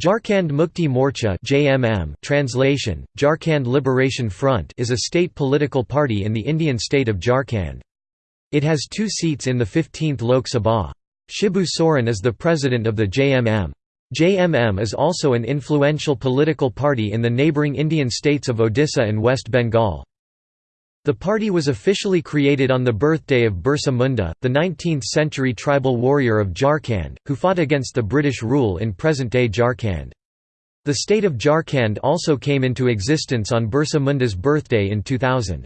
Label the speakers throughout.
Speaker 1: Jharkhand Mukti Morcha (JMM) translation Jharkhand Liberation Front is a state political party in the Indian state of Jharkhand. It has two seats in the 15th Lok Sabha. Shibu Soren is the president of the JMM. JMM is also an influential political party in the neighbouring Indian states of Odisha and West Bengal. The party was officially created on the birthday of Birsa Munda, the 19th-century tribal warrior of Jharkhand, who fought against the British rule in present-day Jharkhand. The state of Jharkhand also came into existence on Birsa Munda's birthday in 2000.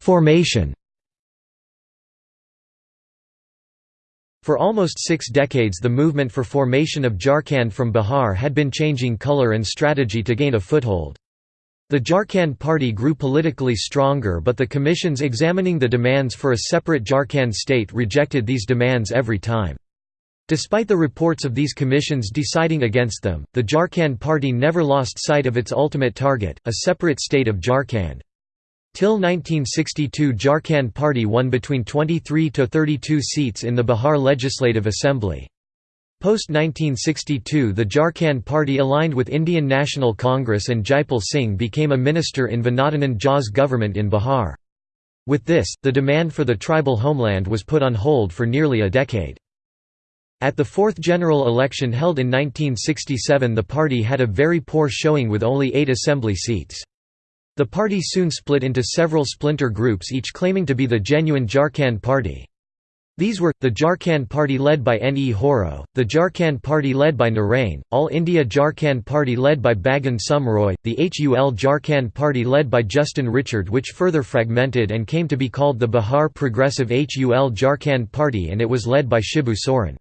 Speaker 1: Formation For almost six decades the movement for formation of Jharkhand from Bihar had been changing color and strategy to gain a foothold. The Jharkhand party grew politically stronger but the commissions examining the demands for a separate Jharkhand state rejected these demands every time. Despite the reports of these commissions deciding against them, the Jharkhand party never lost sight of its ultimate target, a separate state of Jharkhand. Till 1962 Jharkhand Party won between 23 to 32 seats in the Bihar Legislative Assembly. Post-1962 the Jharkhand Party aligned with Indian National Congress and Jaipal Singh became a minister in Binodanand Jha's government in Bihar. With this, the demand for the tribal homeland was put on hold for nearly a decade. At the fourth general election held in 1967 the party had a very poor showing with only eight assembly seats. The party soon split into several splinter groups each claiming to be the genuine Jharkhand Party. These were, the Jharkhand Party led by N. E. Horo, the Jharkhand Party led by Narain, All India Jharkhand Party led by Bagan Sumroy, the HUL Jharkhand Party led by Justin Richard which further fragmented and came to be called the Bihar Progressive HUL Jharkhand Party and it was led by Shibu Soren.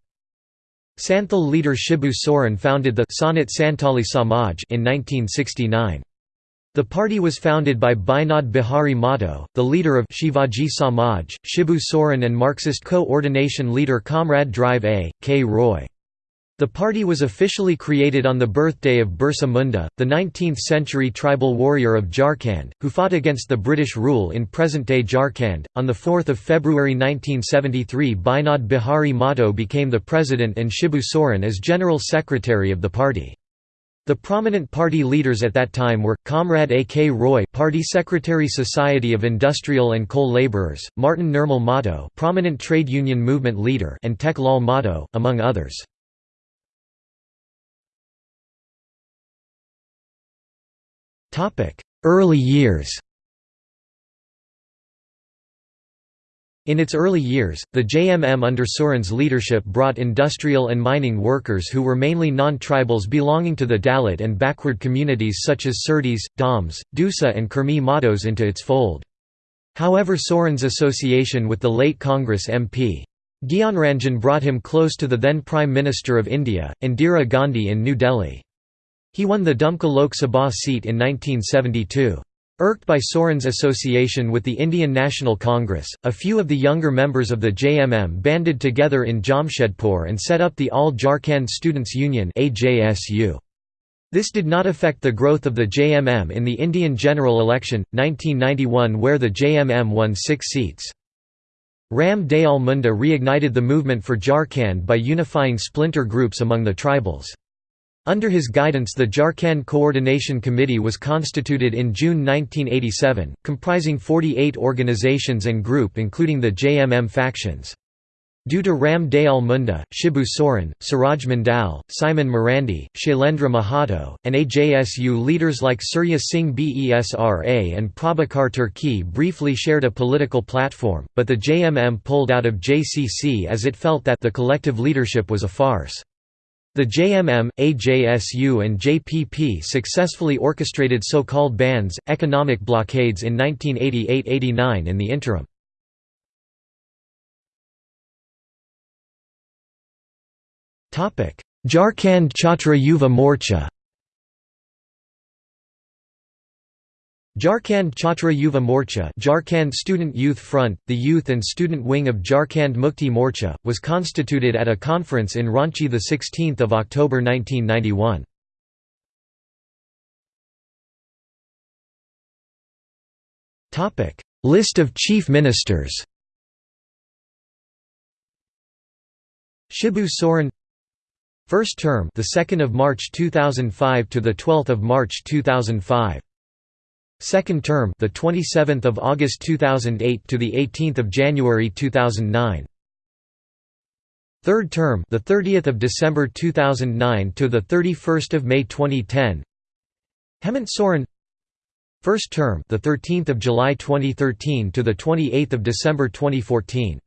Speaker 1: Santhal leader Shibu Soren founded the Sanat Santali Samaj in 1969. The party was founded by Binod Bihari Mahato, the leader of Shivaji Samaj, Shibu Soren and Marxist co-ordination leader Comrade Drive A. K. Roy. The party was officially created on the birthday of Birsa Munda, the 19th-century tribal warrior of Jharkhand, who fought against the British rule in present-day Jharkhand. On 4 February 1973 Binod Bihari Mahato became the president and Shibu Soren as general secretary of the party. The prominent party leaders at that time were, Comrade A. K. Roy Party Secretary Society of Industrial and Coal Laborers, Martin Nirmal Mato, prominent trade union movement leader and Tek Lal Mahto, among others. Topic: Early years In its early years, the JMM under Soren's leadership brought industrial and mining workers who were mainly non-tribals belonging to the Dalit and backward communities such as Surdis, Doms, Dusa and Kurmi Mahtos into its fold. However Soren's association with the late Congress MP. Gyanranjan brought him close to the then Prime Minister of India, Indira Gandhi in New Delhi. He won the Dumka Lok Sabha seat in 1972. Irked by Soren's association with the Indian National Congress, a few of the younger members of the JMM banded together in Jamshedpur and set up the All Jharkhand Students' Union This did not affect the growth of the JMM in the Indian general election, 1991 where the JMM won six seats. Ram Dayal Munda reignited the movement for Jharkhand by unifying splinter groups among the tribals. Under his guidance the Jharkhand Coordination Committee was constituted in June 1987, comprising 48 organizations and group including the JMM factions. Due to Ram Dayal Munda, Shibu Soren, Suraj Mandal, Simon Marandi, Shailendra Mahato, and AJSU leaders like Surya Singh Besra and Prabhakar Tirkey briefly shared a political platform, but the JMM pulled out of JCC as it felt that the collective leadership was a farce. The JMM, AJSU and JPP successfully orchestrated so-called bandhs, economic blockades in 1988–89 in the interim. Jharkhand Chhatra Yuva Morcha Jharkhand Chhatra Yuva Morcha Jharkhand Student Youth Front, the youth and student wing of Jharkhand Mukti Morcha, was constituted at a conference in Ranchi 16 October 1991. List of chief ministers. Shibu Soren. First term the 2nd of March 2005 to the 12th of March 2005 Second term the 27th of August 2008 to the 18th of January 2009 Third term the 30th of December 2009 to the 31st of May 2010 Hemant Soren. First term the 13th of July 2013 to the 28th of December 2014